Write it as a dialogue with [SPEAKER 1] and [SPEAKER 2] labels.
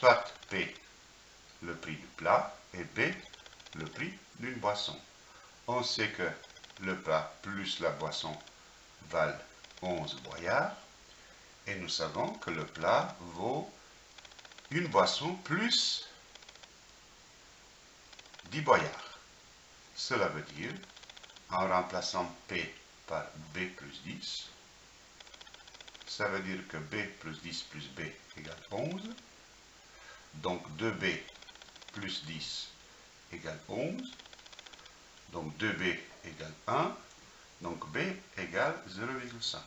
[SPEAKER 1] soit P, le prix du plat, et B, le prix d'une boisson. On sait que le plat plus la boisson valent 11 boyards, et nous savons que le plat vaut une boisson plus 10 boyards. Cela veut dire, en remplaçant P par B plus 10, ça veut dire que B plus 10 plus B égale 11. Donc 2B plus 10 égale 11. Donc 2B égale 1. Donc B égale 0,5.